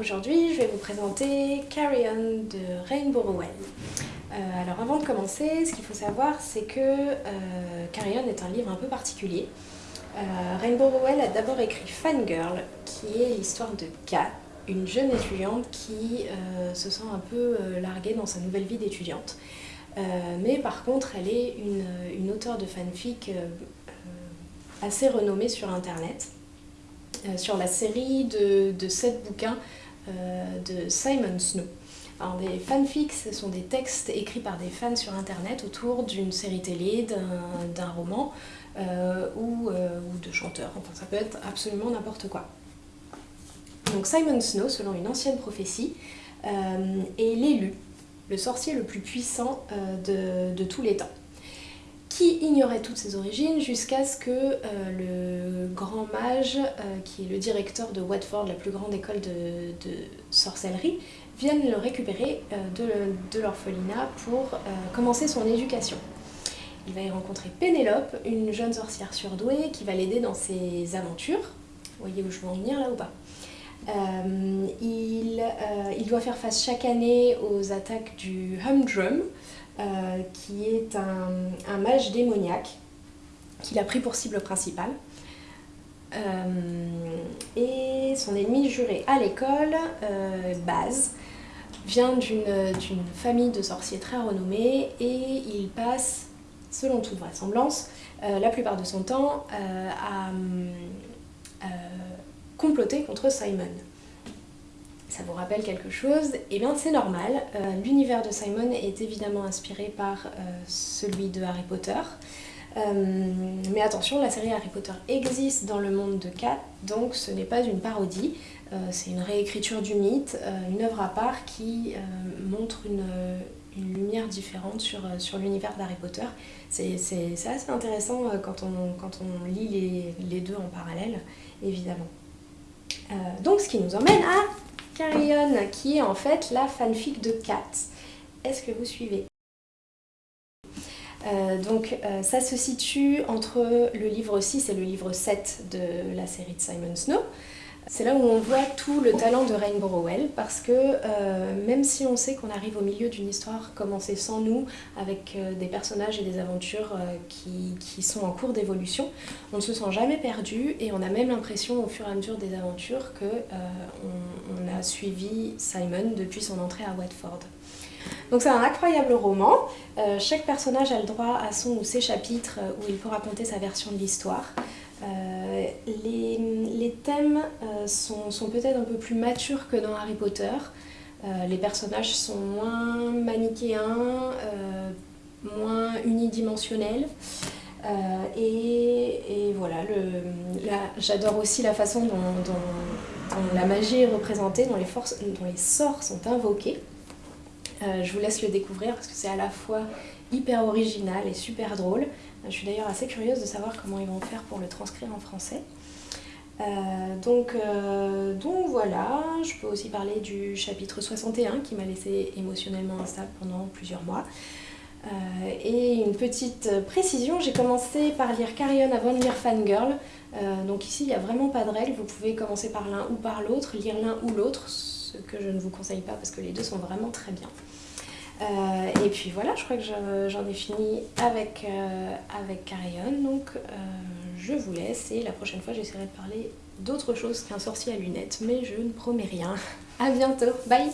Aujourd'hui, je vais vous présenter Carry On de Rainbow Rowell. Euh, alors avant de commencer, ce qu'il faut savoir, c'est que euh, Carry On est un livre un peu particulier. Euh, Rainbow Rowell a d'abord écrit Fangirl, qui est l'histoire de Kat, une jeune étudiante qui se sent un peu larguée dans sa nouvelle vie d'étudiante. mais par contre, elle est une auteure de fanfic assez renommée sur Internet. Euh, sur la série de, 7 bouquins euh, de Simon Snow. Alors des fanfics, ce sont des textes écrits par des fans sur internet autour d'une série télé, d'un roman euh, ou, de chanteurs, enfin ça peut être absolument n'importe quoi. Donc Simon Snow, selon une ancienne prophétie, est l'élu, le sorcier le plus puissant de tous les temps qui ignorait toutes ses origines jusqu'à ce que euh, le grand mage, euh, qui est le directeur de Watford, la plus grande école de, sorcellerie, vienne le récupérer euh, de, l'orphelinat pour commencer son éducation. Il va y rencontrer Pénélope, une jeune sorcière surdouée qui va l'aider dans ses aventures. Vous voyez où je veux en venir là ou pas? Il, il, doit faire face chaque année aux attaques du Humdrum, euh, qui est un, mage démoniaque qu'il a pris pour cible principale. Euh, et son ennemi juré à l'école, euh, Baz, vient d'une famille de sorciers très renommés et il passe, selon toute vraisemblance, la plupart de son temps à comploter contre Simon ça vous rappelle quelque chose, eh bien c'est normal. Euh, l'univers de Simon est évidemment inspiré par euh, celui de Harry Potter. Euh, mais attention, la série Harry Potter existe dans le monde de Kat, donc ce n'est pas une parodie, c'est une réécriture du mythe, une œuvre à part qui montre une, lumière différente sur, sur l'univers d'Harry Potter. C'est assez intéressant quand on, quand on lit les, les deux en parallèle, évidemment. donc ce qui nous emmène à Carrion, qui est en fait la fanfic de Kat. Est-ce que vous suivez? Euh, donc euh, ça se situe entre le livre 6 et le livre 7 de la série de Simon Snow. C'est là où on voit tout le talent de Rainbow Rowell parce que euh, même si on sait qu'on arrive au milieu d'une histoire commencée sans nous, avec euh, des personnages et des aventures euh, qui, sont en cours d'évolution, on ne se sent jamais perdu et on a même l'impression au fur et à mesure des aventures que on, a suivi Simon depuis son entrée à Watford. Donc c'est un incroyable roman, chaque personnage a le droit à son ou ses chapitres où il peut raconter sa version de l'histoire. Euh, les, thèmes euh, sont, peut-être un peu plus matures que dans Harry Potter. Euh, les personnages sont moins manichéens, moins unidimensionnels. Et, voilà, j'adore aussi la façon dont, la magie est représentée, dont les, forces, dont les sorts sont invoqués. je vous laisse le découvrir parce que c'est à la fois hyper original et super drôle. Je suis d'ailleurs assez curieuse de savoir comment ils vont faire pour le transcrire en français. Euh, donc, euh, donc voilà, je peux aussi parler du chapitre 61 qui m'a laissé émotionnellement instable pendant plusieurs mois. Euh, et une petite précision, j'ai commencé par lire Carrion avant de lire Fangirl. donc ici, il n'y a vraiment pas de règle, vous pouvez commencer par l'un ou par l'autre, lire l'un ou l'autre, ce que je ne vous conseille pas parce que les deux sont vraiment très bien. Euh, et puis voilà, je crois que j'en ai fini avec, euh, avec Carrion, donc euh, je vous laisse et la prochaine fois j'essaierai de parler d'autre chose qu'un sorcier à lunettes, mais je ne promets rien. A bientôt, bye